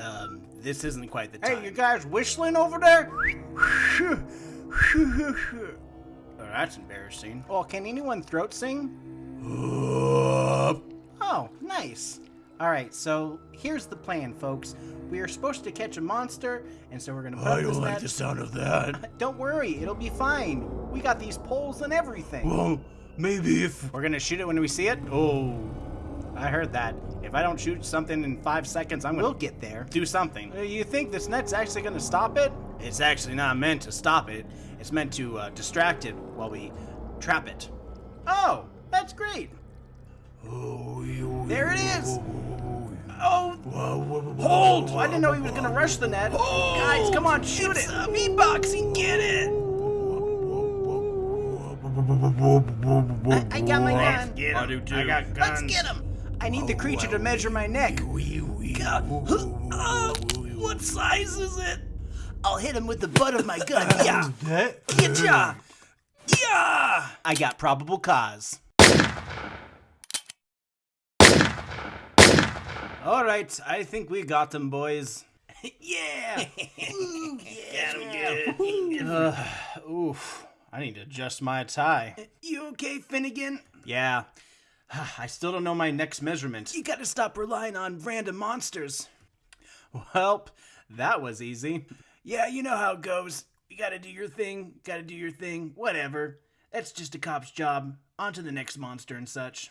Um, this isn't quite the time. Hey, you guys whistling over there? Oh, that's embarrassing. Well, can anyone throat sing? Oh, nice. All right, so here's the plan, folks. We are supposed to catch a monster, and so we're gonna put I don't like net. the sound of that. Don't worry, it'll be fine. We got these poles and everything. Well, maybe if We're gonna shoot it when we see it. Oh, I heard that. If I don't shoot something in five seconds, I'm gonna We'll get there. do something. Uh, You think this net's actually gonna stop it? It's actually not meant to stop it. It's meant to uh, distract it while we trap it. Oh, that's great. Oh, There it is. Oh, Hold! I didn't know he was gonna rush the net. Guys, come on, shoot it. Uh, beatboxing, get it! I got my gun. Get him. I do too. I got guns. Let's get him. I need the creature to measure my neck. Oh, what size is it? I'll hit him with the butt of my gun. Yeah. That? Yeah. Yeah. I got probable cause. All right, I think we got them, boys. yeah. Got him good. Uh, oof. I need to adjust my tie. You okay, Finnegan? Yeah. I still don't know my next measurement. You gotta stop relying on random monsters. Welp, that was easy. Yeah, you know how it goes. You gotta do your thing, gotta do your thing, whatever. That's just a cop's job. On to the next monster and such.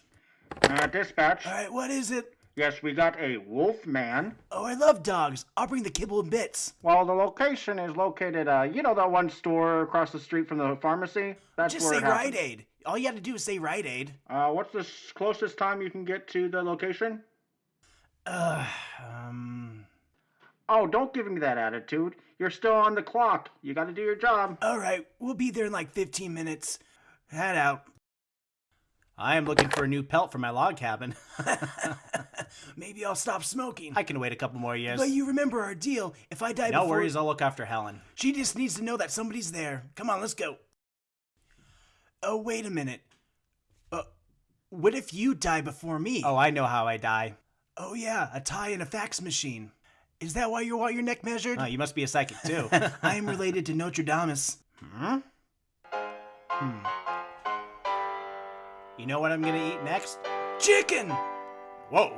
Uh, dispatch. Alright, what is it? Yes, we got a wolf man. Oh, I love dogs. I'll bring the kibble and bits. Well, the location is located, uh, you know that one store across the street from the pharmacy? That's Just where say it. Rite Aid. All you have to do is say Rite Aid. Uh, what's the closest time you can get to the location? Uh, Um, Oh, don't give me that attitude. You're still on the clock. You gotta do your job. alright, we'll be there in like 15 minutes. Head out. I am looking for a new pelt for my log cabin. Maybe I'll stop smoking. I can wait a couple more years. But you remember our deal. If I die No before... worries, I'll look after Helen. She just needs to know that somebody's there. Come on, let's go. Oh, wait a minute. Uh, what if you die before me? Oh, I know how I die. Oh, yeah, a tie and a fax machine. Is that why you want your neck measured? Oh, you must be a psychic too. I am related to Nostradamus. hmm? Hmm. You know what I'm gonna eat next? Chicken! Whoa.